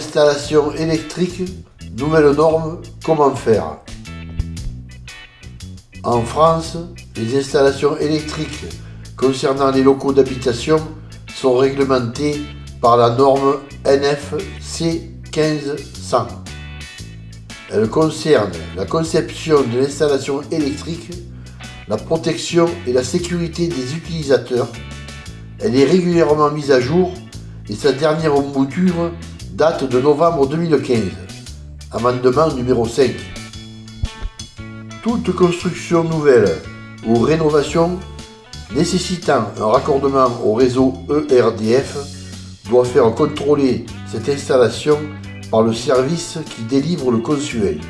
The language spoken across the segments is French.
Installation électrique, nouvelle norme, comment faire? En France, les installations électriques concernant les locaux d'habitation sont réglementées par la norme NFC 1500. Elle concerne la conception de l'installation électrique, la protection et la sécurité des utilisateurs. Elle est régulièrement mise à jour et sa dernière mouture date de novembre 2015. Amendement numéro 5. Toute construction nouvelle ou rénovation nécessitant un raccordement au réseau ERDF doit faire contrôler cette installation par le service qui délivre le consuel.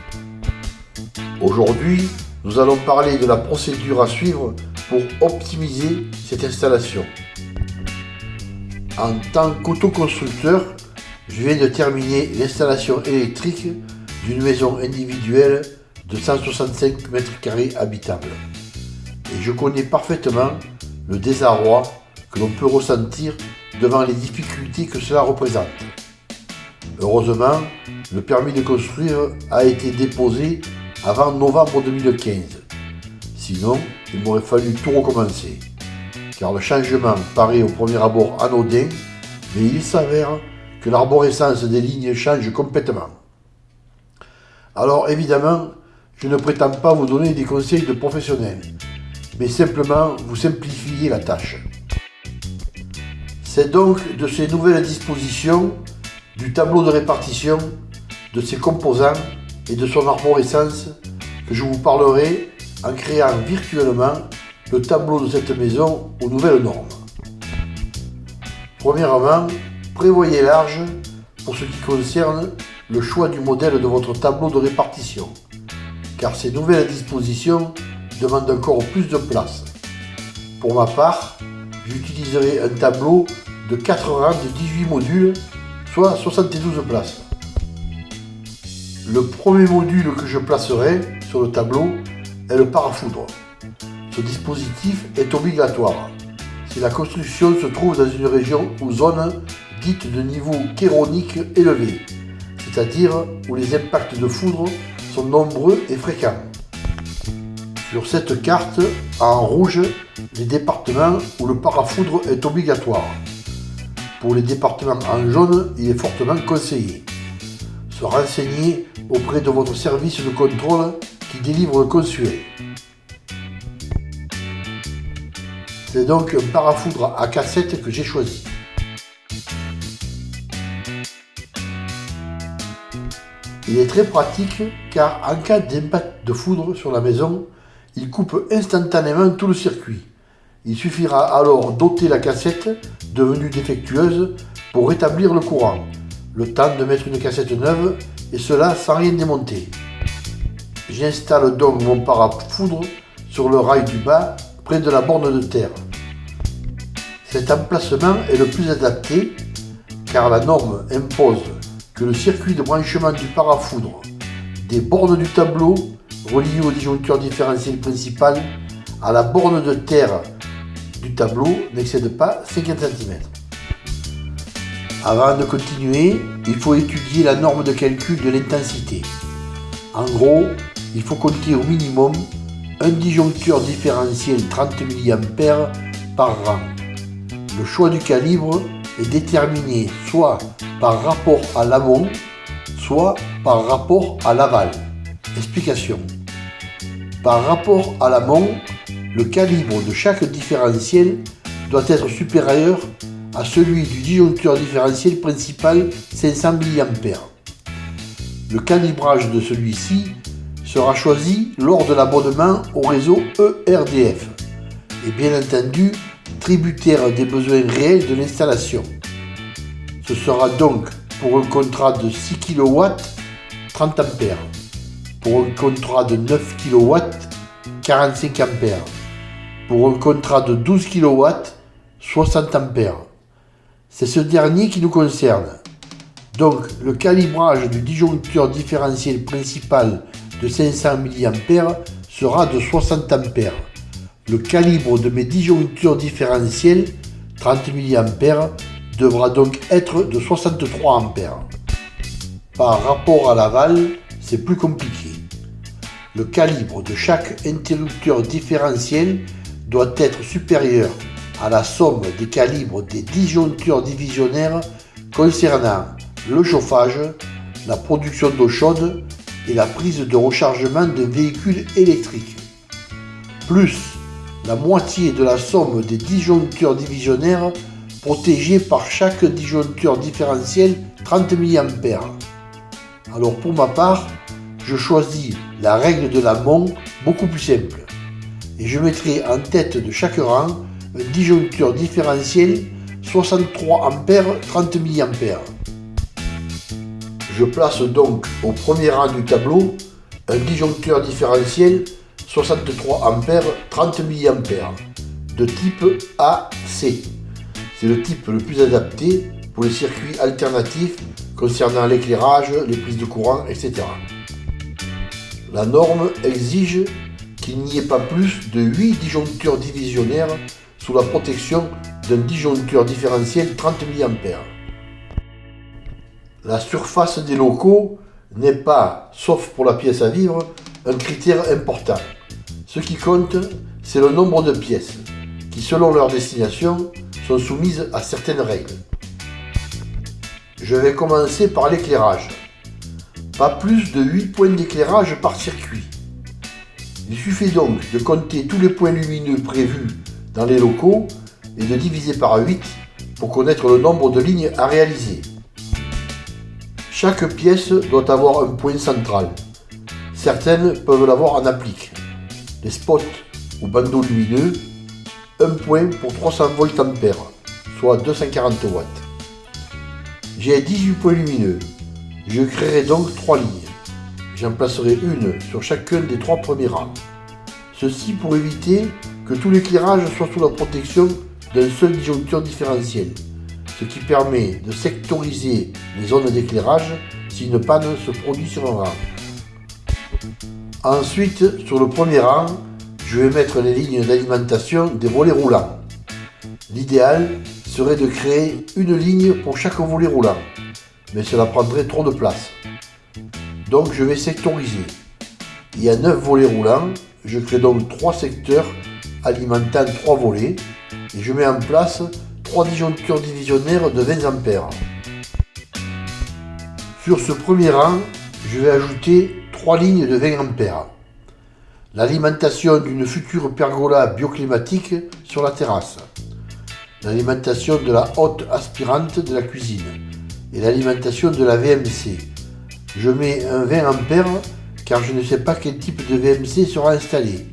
Aujourd'hui, nous allons parler de la procédure à suivre pour optimiser cette installation. En tant qu'autoconstructeur, je viens de terminer l'installation électrique d'une maison individuelle de 165 m2 habitable. Et je connais parfaitement le désarroi que l'on peut ressentir devant les difficultés que cela représente. Heureusement, le permis de construire a été déposé avant novembre 2015. Sinon, il m'aurait fallu tout recommencer. Car le changement paraît au premier abord anodin, mais il s'avère que l'arborescence des lignes change complètement. Alors évidemment, je ne prétends pas vous donner des conseils de professionnels, mais simplement vous simplifier la tâche. C'est donc de ces nouvelles dispositions, du tableau de répartition, de ses composants et de son arborescence que je vous parlerai en créant virtuellement le tableau de cette maison aux nouvelles normes. Premièrement, prévoyez large pour ce qui concerne le choix du modèle de votre tableau de répartition, car ces nouvelles dispositions demandent encore plus de place. Pour ma part, j'utiliserai un tableau de 4 rangs de 18 modules, soit 72 places. Le premier module que je placerai sur le tableau est le parafoudre. Ce dispositif est obligatoire si la construction se trouve dans une région ou zone dite de niveau chéronique élevé, c'est-à-dire où les impacts de foudre sont nombreux et fréquents. Sur cette carte, en rouge, les départements où le parafoudre est obligatoire. Pour les départements en jaune, il est fortement conseillé. Se renseigner auprès de votre service de contrôle qui délivre le consuel. C'est donc un parafoudre à cassette que j'ai choisi. Il est très pratique car en cas d'impact de foudre sur la maison, il coupe instantanément tout le circuit. Il suffira alors d'ôter la cassette devenue défectueuse pour rétablir le courant. Le temps de mettre une cassette neuve et cela sans rien démonter. J'installe donc mon parafoudre sur le rail du bas près de la borne de terre. Cet emplacement est le plus adapté car la norme impose le circuit de branchement du parafoudre des bornes du tableau relié au disjoncteur différentiel principal à la borne de terre du tableau n'excède pas 50 cm. Avant de continuer, il faut étudier la norme de calcul de l'intensité. En gros, il faut compter au minimum un disjoncteur différentiel 30 mA par rang. Le choix du calibre est déterminé soit par rapport à l'amont, soit par rapport à l'aval. Explication. Par rapport à l'amont, le calibre de chaque différentiel doit être supérieur à celui du disjoncteur différentiel principal 500 mA. Le calibrage de celui-ci sera choisi lors de l'abonnement au réseau ERDF et bien entendu des besoins réels de l'installation. Ce sera donc pour un contrat de 6 kW 30 A, pour un contrat de 9 kW 45 A, pour un contrat de 12 kW 60 A. C'est ce dernier qui nous concerne. Donc le calibrage du disjoncteur différentiel principal de 500 mA sera de 60 A. Le calibre de mes disjoncteurs différentiels 30 mA devra donc être de 63 A. Par rapport à l'aval, c'est plus compliqué. Le calibre de chaque interrupteur différentiel doit être supérieur à la somme des calibres des disjoncteurs divisionnaires concernant le chauffage, la production d'eau chaude et la prise de rechargement d'un véhicule électrique, plus la moitié de la somme des disjoncteurs divisionnaires protégés par chaque disjoncteur différentiel 30 mA. Alors pour ma part, je choisis la règle de l'amont beaucoup plus simple et je mettrai en tête de chaque rang un disjoncteur différentiel 63 A 30 mA. Je place donc au premier rang du tableau un disjoncteur différentiel 63 A 30 mA de type AC. C'est le type le plus adapté pour les circuits alternatifs concernant l'éclairage, les prises de courant, etc. La norme exige qu'il n'y ait pas plus de 8 disjoncteurs divisionnaires sous la protection d'un disjoncteur différentiel 30 mA. La surface des locaux n'est pas, sauf pour la pièce à vivre, un critère important. Ce qui compte, c'est le nombre de pièces, qui selon leur destination, sont soumises à certaines règles. Je vais commencer par l'éclairage. Pas plus de 8 points d'éclairage par circuit. Il suffit donc de compter tous les points lumineux prévus dans les locaux et de diviser par 8 pour connaître le nombre de lignes à réaliser. Chaque pièce doit avoir un point central. Certaines peuvent l'avoir en applique. Les spots ou bandeaux lumineux, un point pour 300 volts ampères, soit 240 watts. J'ai 18 points lumineux. Je créerai donc 3 lignes. J'en placerai une sur chacun des trois premiers rangs. Ceci pour éviter que tout l'éclairage soit sous la protection d'un seul disjoncteur différentiel, ce qui permet de sectoriser les zones d'éclairage si une panne se produit sur un rang. Ensuite, sur le premier rang, je vais mettre les lignes d'alimentation des volets roulants. L'idéal serait de créer une ligne pour chaque volet roulant, mais cela prendrait trop de place. Donc je vais sectoriser. Il y a 9 volets roulants, je crée donc 3 secteurs alimentant 3 volets et je mets en place 3 disjoncteurs divisionnaires de 20 A. Sur ce premier rang, je vais ajouter 3 lignes de 20 A. L'alimentation d'une future pergola bioclimatique sur la terrasse l'alimentation de la haute aspirante de la cuisine et l'alimentation de la VMC. Je mets un 20 A car je ne sais pas quel type de VMC sera installé.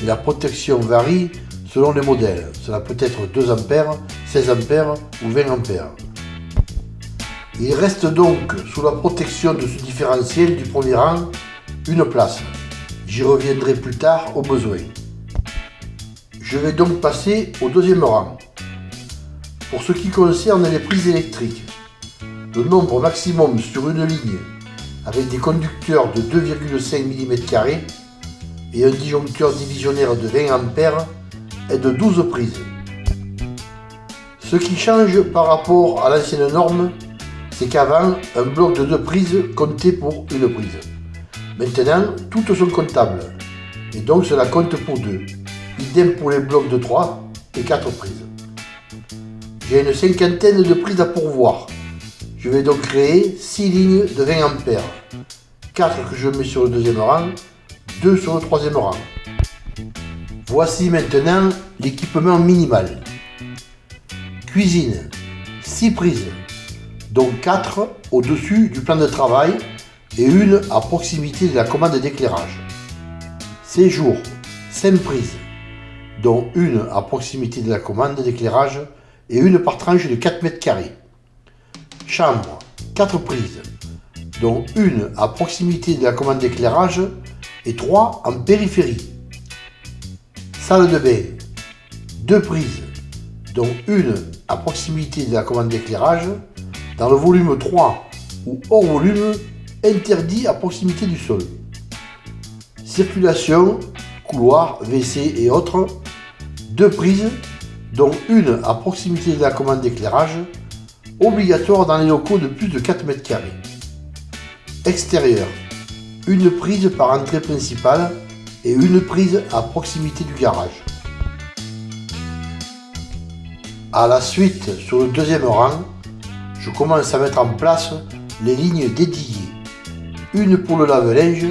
Et la protection varie selon les modèles. Cela peut être 2 A, 16 A ou 20 A. Il reste donc sous la protection de ce différentiel du premier rang une place. J'y reviendrai plus tard au besoin. Je vais donc passer au deuxième rang. Pour ce qui concerne les prises électriques, le nombre maximum sur une ligne avec des conducteurs de 2,5 mm et un disjoncteur divisionnaire de 20 A est de 12 prises. Ce qui change par rapport à l'ancienne norme, c'est qu'avant, un bloc de 2 prises comptait pour une prise. Maintenant, toutes sont comptables, et donc cela compte pour 2. Idem pour les blocs de 3 et 4 prises. J'ai une cinquantaine de prises à pourvoir. Je vais donc créer 6 lignes de 20 A. 4 que je mets sur le deuxième rang, 2 sur le troisième rang. Voici maintenant l'équipement minimal. Cuisine, 6 prises, dont 4 au-dessus du plan de travail et une à proximité de la commande d'éclairage. Séjour, 5 prises, dont une à proximité de la commande d'éclairage et une par tranche de 4 mètres carrés. Chambre, 4 prises, dont une à proximité de la commande d'éclairage et 3 en périphérie. Salle de bain, 2 prises, dont une à proximité de la commande d'éclairage, dans le volume 3 ou hors volume interdit à proximité du sol. Circulation, couloir, WC et autres, 2 prises dont une à proximité de la commande d'éclairage, obligatoire dans les locaux de plus de 4 mètres carrés. extérieur. Une prise par entrée principale et une prise à proximité du garage. À la suite, sur le deuxième rang, je commence à mettre en place les lignes dédiées. Une pour le lave-linge,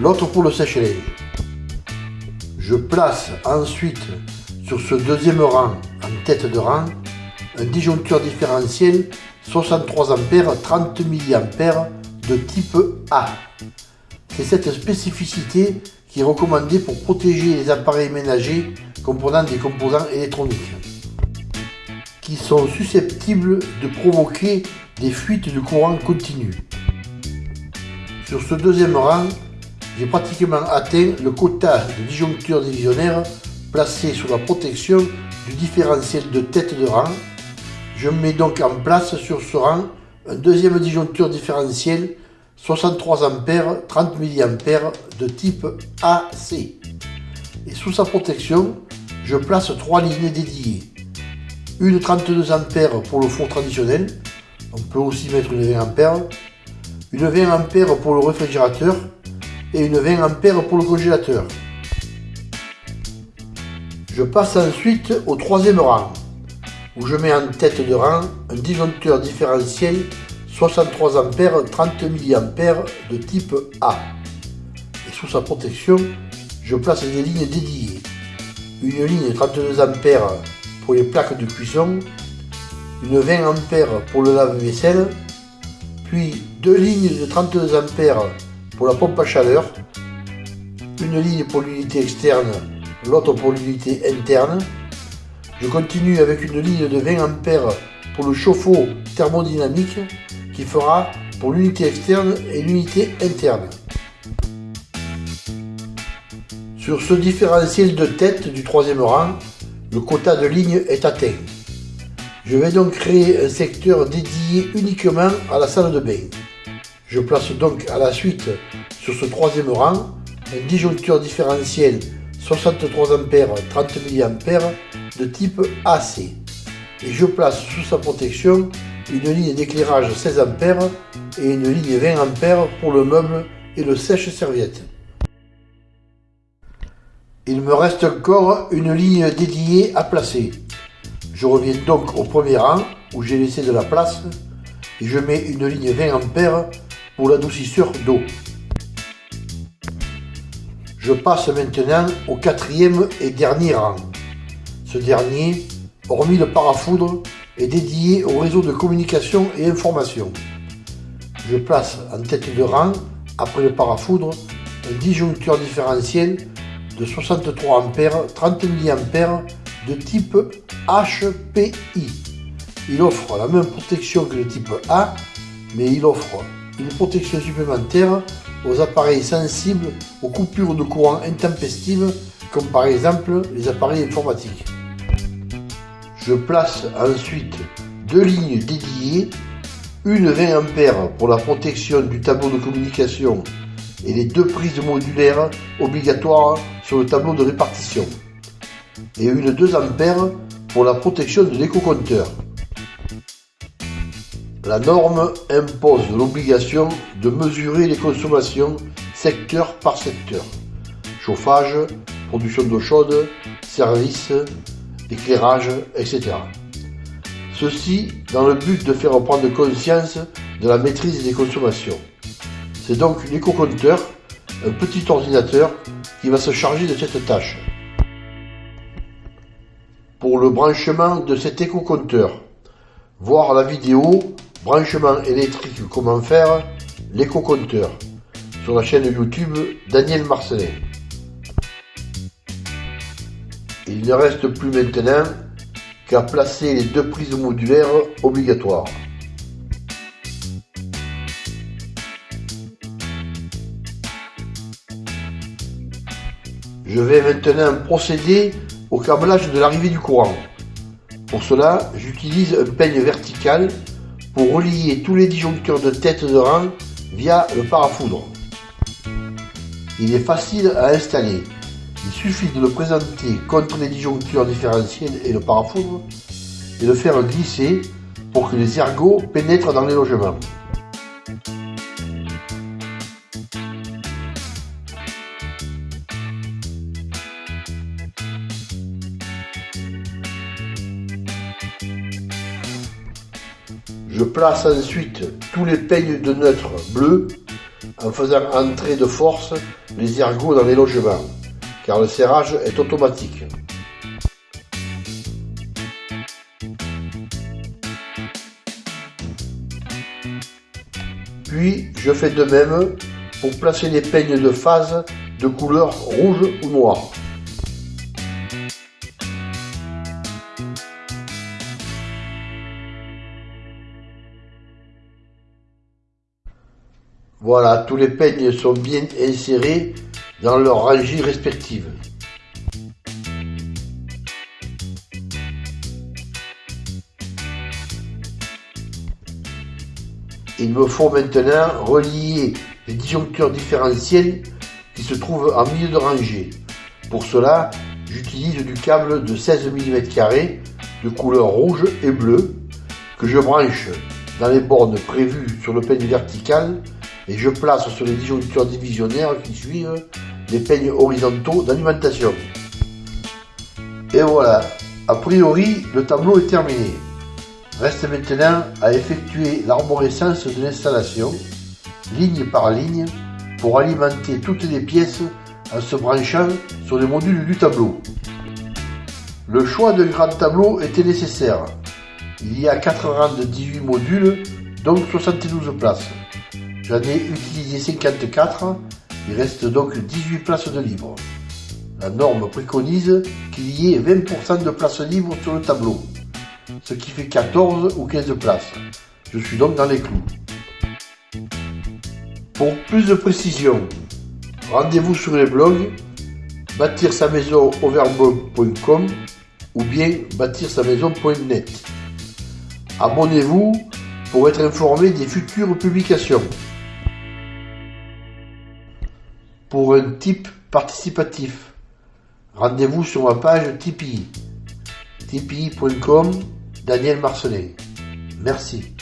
l'autre pour le sèche-linge. Je place ensuite sur ce deuxième rang, en tête de rang, un disjoncteur différentiel 63 A 30 mA de type A. C'est cette spécificité qui est recommandée pour protéger les appareils ménagers comprenant des composants électroniques sont susceptibles de provoquer des fuites de courant continu. Sur ce deuxième rang, j'ai pratiquement atteint le quota de disjoncteurs divisionnaires placés sous la protection du différentiel de tête de rang. Je mets donc en place sur ce rang un deuxième disjoncteur différentiel 63 A 30 mA de type AC. Et sous sa protection, je place trois lignes dédiées. Une 32 A pour le four traditionnel, on peut aussi mettre une 20 A, une 20 A pour le réfrigérateur et une 20 A pour le congélateur. Je passe ensuite au troisième rang, où je mets en tête de rang un disjoncteur différentiel 63 A 30 mA de type A. Et sous sa protection, je place des lignes dédiées. Une ligne 32 A pour les plaques de cuisson, une 20 A pour le lave-vaisselle, puis deux lignes de 32 A pour la pompe à chaleur, une ligne pour l'unité externe, l'autre pour l'unité interne. Je continue avec une ligne de 20 A pour le chauffe-eau thermodynamique qui fera pour l'unité externe et l'unité interne. Sur ce différentiel de tête du troisième rang, le quota de ligne est atteint. Je vais donc créer un secteur dédié uniquement à la salle de bain. Je place donc à la suite sur ce troisième rang un disjoncteur différentiel 63 A 30 mA de type AC et je place sous sa protection une ligne d'éclairage 16 A et une ligne 20 A pour le meuble et le sèche-serviette. Il me reste encore une ligne dédiée à placer. Je reviens donc au premier rang où j'ai laissé de la place et je mets une ligne 20 A pour l'adoucisseur d'eau. Je passe maintenant au quatrième et dernier rang. Ce dernier, hormis le parafoudre, est dédié au réseau de communication et information. Je place en tête de rang, après le parafoudre, un disjoncteur différentiel de 63 A 30 mA de type HPI. Il offre la même protection que le type A, mais il offre une protection supplémentaire aux appareils sensibles aux coupures de courant intempestives, comme par exemple les appareils informatiques. Je place ensuite deux lignes dédiées, une 20 A pour la protection du tableau de communication et les deux prises modulaires obligatoires sur le tableau de répartition, et une 2 A pour la protection de l'éco-compteur. La norme impose l'obligation de mesurer les consommations secteur par secteur. Chauffage, production d'eau chaude, services, éclairage, etc. Ceci dans le but de faire prendre conscience de la maîtrise des consommations. C'est donc l'éco-compteur, un petit ordinateur qui va se charger de cette tâche. Pour le branchement de cet éco-compteur, voir la vidéo Branchement électrique comment faire l'éco-compteur sur la chaîne YouTube Daniel Marcelin. Il ne reste plus maintenant qu'à placer les deux prises modulaires obligatoires. Je vais maintenant procéder au câblage de l'arrivée du courant. Pour cela, j'utilise un peigne vertical pour relier tous les disjoncteurs de tête de rang via le parafoudre. Il est facile à installer. Il suffit de le présenter contre les disjoncteurs différentiels et le parafoudre et de faire glisser pour que les ergots pénètrent dans les logements. Je place ensuite tous les peignes de neutre bleu en faisant entrer de force les ergots dans les logements, car le serrage est automatique. Puis je fais de même pour placer les peignes de phase de couleur rouge ou noir. Voilà, tous les peignes sont bien insérés dans leurs rangées respectives. Il me faut maintenant relier les disjoncteurs différentiels qui se trouvent en milieu de rangée. Pour cela, j'utilise du câble de 16 mm de couleur rouge et bleue que je branche dans les bornes prévues sur le peigne vertical et je place sur les disjoncteurs divisionnaires qui suivent les peignes horizontaux d'alimentation. Et voilà, a priori le tableau est terminé. Reste maintenant à effectuer l'arborescence de l'installation, ligne par ligne, pour alimenter toutes les pièces en se branchant sur les modules du tableau. Le choix d'un grand tableau était nécessaire. Il y a 4 rangs de 18 modules, donc 72 places. J'en ai utilisé 54, il reste donc 18 places de libre. La norme préconise qu'il y ait 20% de places libres sur le tableau, ce qui fait 14 ou 15 places. Je suis donc dans les clous. Pour plus de précision, rendez-vous sur les blogs bâtir sa maison ou bien bâtir sa maison.net. Abonnez-vous pour être informé des futures publications pour un type participatif. Rendez-vous sur ma page Tipeee. tipeee.com Daniel Marcelet. Merci.